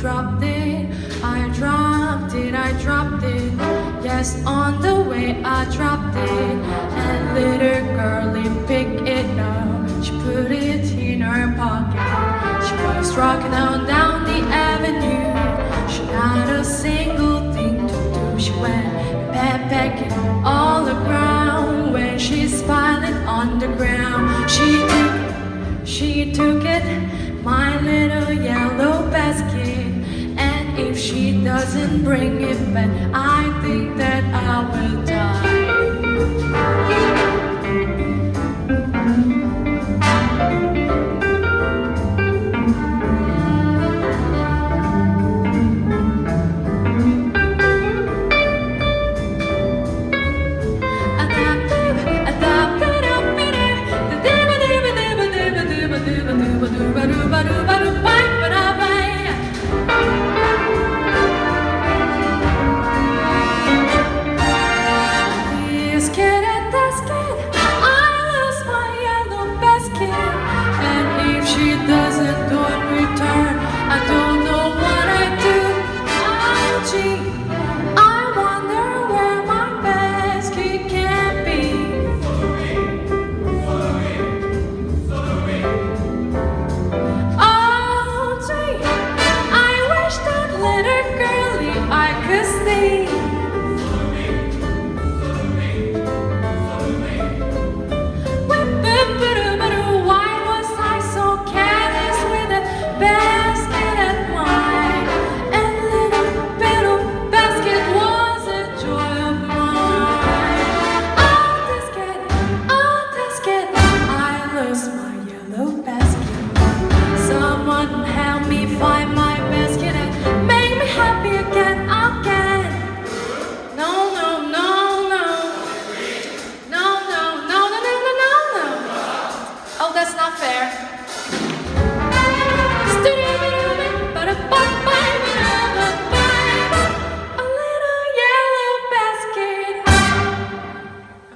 dropped it, I dropped it, I dropped it. Yes, on the way I dropped it. And little girlie picked it up. She put it in her pocket. She was rocking on down the avenue. She had a single thing to do. She went backpacking all around. When she's smiling on the ground, she took, she took And if she doesn't bring it back, I think that I will die.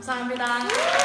감사합니다.